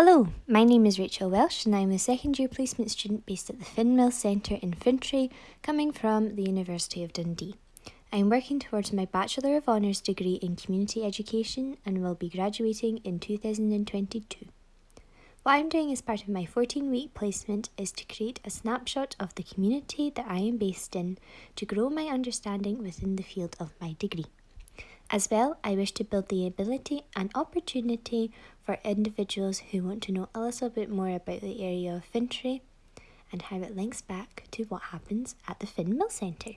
Hello, my name is Rachel Welsh and I'm a second year placement student based at the Finmill Centre in Fintry, coming from the University of Dundee. I'm working towards my Bachelor of Honours degree in Community Education and will be graduating in 2022. What I'm doing as part of my 14 week placement is to create a snapshot of the community that I am based in to grow my understanding within the field of my degree. As well, I wish to build the ability and opportunity for individuals who want to know a little bit more about the area of Fintry and how it links back to what happens at the Finmill Centre.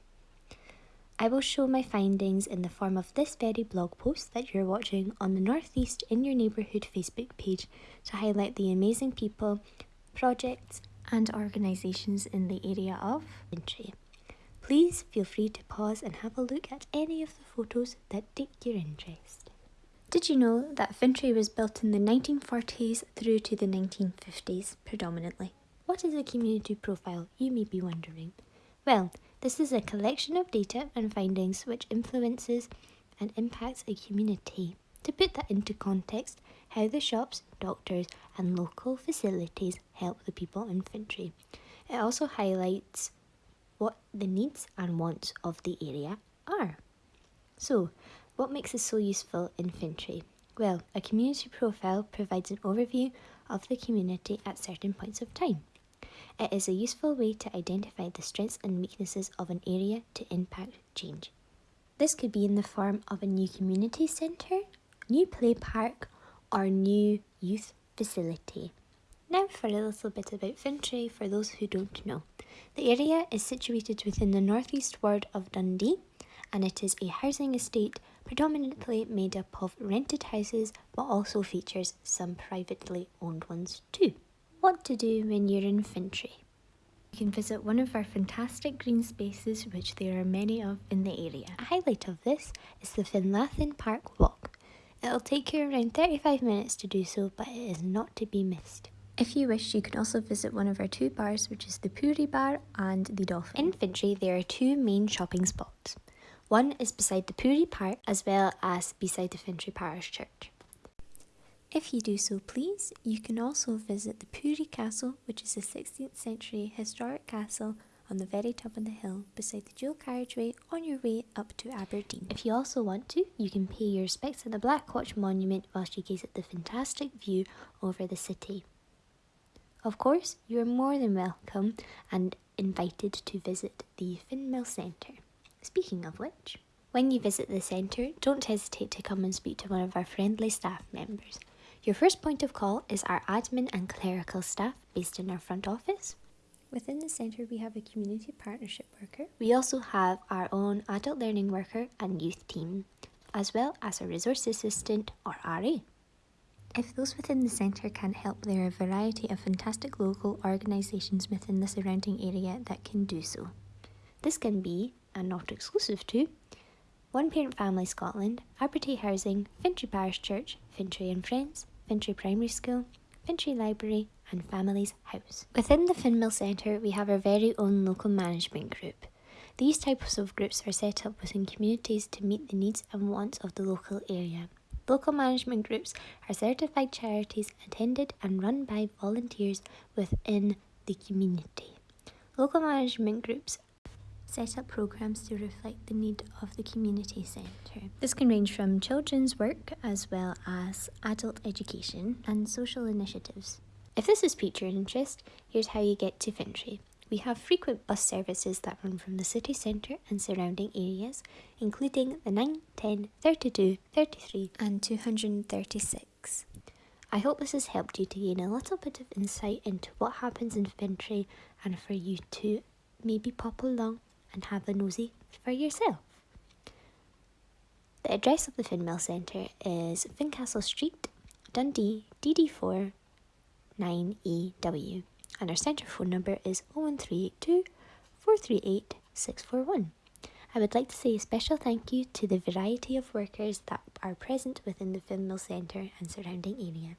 I will show my findings in the form of this very blog post that you're watching on the Northeast in Your Neighbourhood Facebook page to highlight the amazing people, projects, and organisations in the area of Fintry. Please feel free to pause and have a look at any of the photos that take your interest. Did you know that Fintry was built in the 1940s through to the 1950s predominantly? What is a community profile, you may be wondering? Well, this is a collection of data and findings which influences and impacts a community. To put that into context, how the shops, doctors, and local facilities help the people in Fintry. It also highlights what the needs and wants of the area are. So, what makes us so useful in Fintry? Well, a community profile provides an overview of the community at certain points of time. It is a useful way to identify the strengths and weaknesses of an area to impact change. This could be in the form of a new community centre, new play park, or new youth facility. Now for a little bit about Fintry for those who don't know. The area is situated within the northeast ward of Dundee and it is a housing estate predominantly made up of rented houses but also features some privately owned ones too. What to do when you're in Fintry? You can visit one of our fantastic green spaces, which there are many of in the area. A highlight of this is the Finlathen Park Walk. It'll take you around 35 minutes to do so, but it is not to be missed. If you wish, you can also visit one of our two bars, which is the Powrie Bar and the Dolphin. In Fintry, there are two main shopping spots. One is beside the Powrie Park, as well as beside the Fintry Parish Church. If you do so please, you can also visit the Powrie Castle, which is a 16th century historic castle on the very top of the hill beside the dual carriageway on your way up to Aberdeen. If you also want to, you can pay your respects at the Black Watch Monument whilst you gaze at the fantastic view over the city. Of course, you are more than welcome and invited to visit the Finmill Centre. Speaking of which, when you visit the centre, don't hesitate to come and speak to one of our friendly staff members. Your first point of call is our admin and clerical staff based in our front office. Within the centre, we have a community partnership worker. We also have our own adult learning worker and youth team, as well as a resource assistant or RA. If those within the centre can't help, there are a variety of fantastic local organisations within the surrounding area that can do so. This can be, and not exclusive to, One Parent Family Scotland, Abertay Housing, Fintry Parish Church, Fintry and Friends, Fintry Primary School, Fintry Library and Families House. Within the Finmill Centre we have our very own local management group. These types of groups are set up within communities to meet the needs and wants of the local area. Local management groups are certified charities attended and run by volunteers within the community. Local management groups set up programs to reflect the need of the community centre. This can range from children's work as well as adult education and social initiatives. If this has piqued your interest, here's how you get to Fintry. We have frequent bus services that run from the city centre and surrounding areas, including the 9, 10, 32, 33 and 236. I hope this has helped you to gain a little bit of insight into what happens in Fintry and for you to maybe pop along and have a nosy for yourself. The address of the Finmill Centre is Fincastle Street, Dundee, DD4 9EW, and our centre phone number is 01382 438 641. I would like to say a special thank you to the variety of workers that are present within the Finmill Centre and surrounding area.